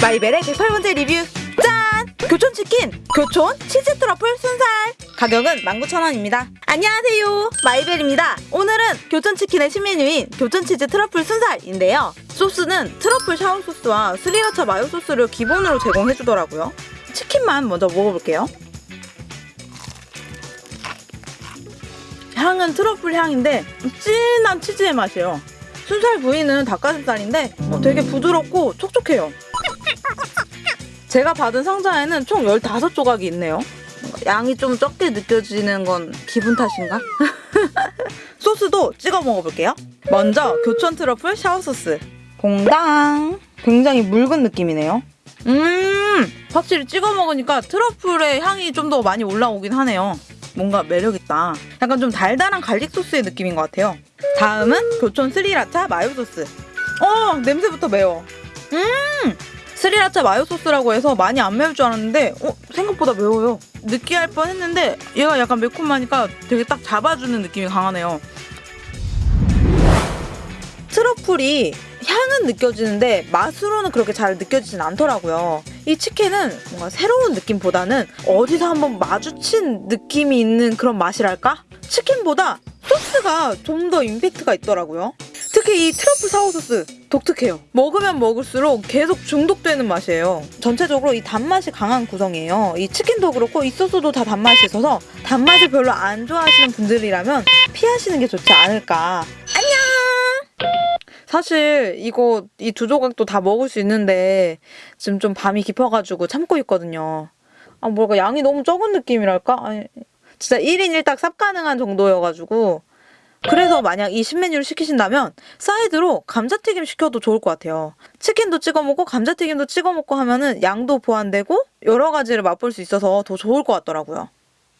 마이벨의 108번째 리뷰. 짠! 교촌치킨 교촌 치즈 트러플 순살. 가격은 19,000원입니다. 안녕하세요. 마이벨입니다. 오늘은 교촌치킨의 신메뉴인 교촌치즈 트러플 순살인데요. 소스는 트러플 사워 소스와 스리라차 마요 소스를 기본으로 제공해주더라고요. 치킨만 먼저 먹어볼게요. 향은 트러플 향인데 진한 치즈의 맛이에요. 순살 부위는 닭가슴살인데 어, 되게 부드럽고 촉촉해요 제가 받은 상자에는 총 15조각이 있네요. 양이 좀 적게 느껴지는 건 기분 탓인가? 소스도 찍어 먹어볼게요. 먼저 교촌 트러플 샤워 소스. 공당. 굉장히 묽은 느낌이네요. 음, 확실히 찍어 먹으니까 트러플의 향이 좀 더 많이 올라오긴 하네요. 뭔가 매력있다. 약간 좀 달달한 갈릭 소스의 느낌인 것 같아요. 다음은 교촌 스리라차 마요 소스. 어, 냄새부터 매워. 음, 스리라차 마요 소스라고 해서 많이 안 매울 줄 알았는데 어, 생각보다 매워요. 느끼할 뻔했는데 얘가 약간 매콤하니까 되게 딱 잡아주는 느낌이 강하네요. 트러플이 향은 느껴지는데 맛으로는 그렇게 잘 느껴지진 않더라고요. 이 치킨은 뭔가 새로운 느낌보다는 어디서 한번 마주친 느낌이 있는 그런 맛이랄까? 치킨보다 소스가 좀 더 임팩트가 있더라고요. 특히 이 트러플 사워 소스 독특해요. 먹으면 먹을수록 계속 중독되는 맛이에요. 전체적으로 이 단맛이 강한 구성이에요. 이 치킨도 그렇고 이 소스도 다 단맛이 있어서 단맛을 별로 안 좋아하시는 분들이라면 피하시는 게 좋지 않을까. 안녕! 사실 이거 이 두 조각도 다 먹을 수 있는데 지금 좀 밤이 깊어가지고 참고 있거든요. 아 뭐가 양이 너무 적은 느낌이랄까? 아니, 진짜 1인 1닭 쌉 가능한 정도여가지고 그래서 만약 이 신메뉴를 시키신다면 사이드로 감자튀김 시켜도 좋을 것 같아요. 치킨도 찍어 먹고 감자튀김도 찍어 먹고 하면은 양도 보완되고 여러 가지를 맛볼 수 있어서 더 좋을 것 같더라고요.